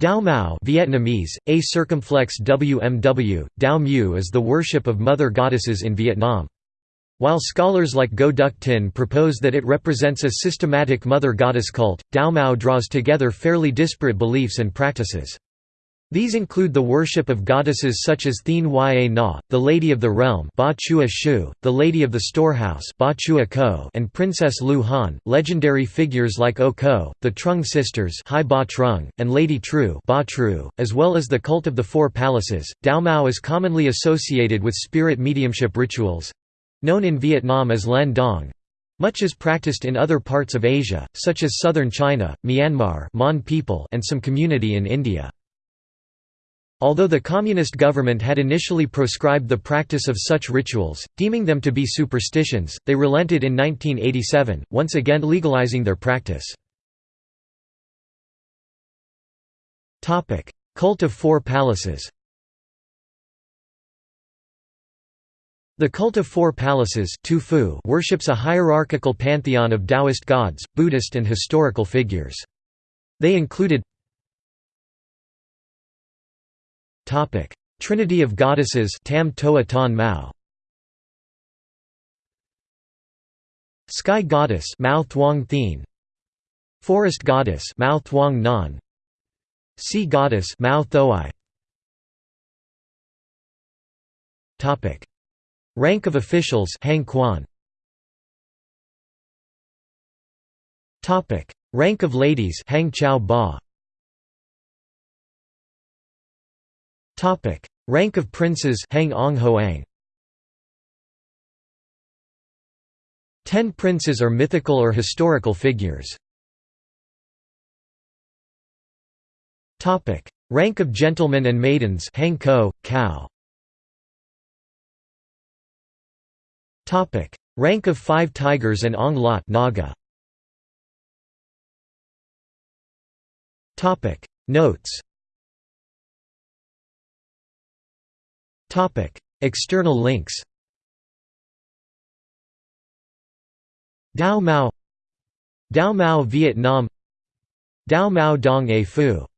Dao Mao Vietnamese, a circumflex WMW, Dao Mu is the worship of mother goddesses in Vietnam. While scholars like Go Duc Tin propose that it represents a systematic mother goddess cult, Dao Mao draws together fairly disparate beliefs and practices. These include the worship of goddesses such as Thien Yê Na, the Lady of the Realm ba Chua Shu, the Lady of the Storehouse ba Chua Ko, and Princess Lu Han. Legendary figures like O Ko, the Trung sisters Hai ba Trung, and Lady Tru, ba Tru, as well as the cult of the Four Palaces. Dao Mao is commonly associated with spirit mediumship rituals—known in Vietnam as Lien Dong, much is practiced in other parts of Asia, such as southern China, Myanmar Mon people and some community in India. Although the communist government had initially proscribed the practice of such rituals, deeming them to be superstitions, they relented in 1987, once again legalizing their practice. Cult of Four Palaces The Cult of Four Palaces worships a hierarchical pantheon of Taoist gods, Buddhist and historical figures. They included Trinity of Goddesses Tam Toa Ton Mao. Sky Goddess Mao Thuong Thien. Forest Goddess Mao Thuong Nan. Sea Goddess Mao Thoai Topic. Rank of officials Hang Quan. Topic. Rank of ladies Hang Chao Ba Topic: Rank of princes Hang Ong Hoang. Ten princes are mythical or historical figures. Topic: Rank of gentlemen and maidens Hang Ko, Cow. Topic: Rank of five tigers and Ong Lot Naga. Topic: Notes External links Dao Mao Dao Mao Vietnam Dao Mao Dong A Phu